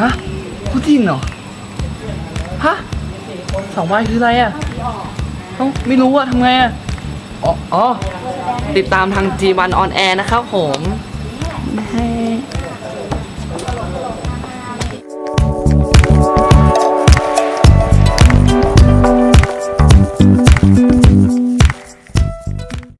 ฮะคู่จิ้นเหรอ ฮะสองใบคืออะไรอะต้องไม่รู้อะทำไงอะอ๋อ๋อ ติดตามทาง G1 on air นะครับผมให้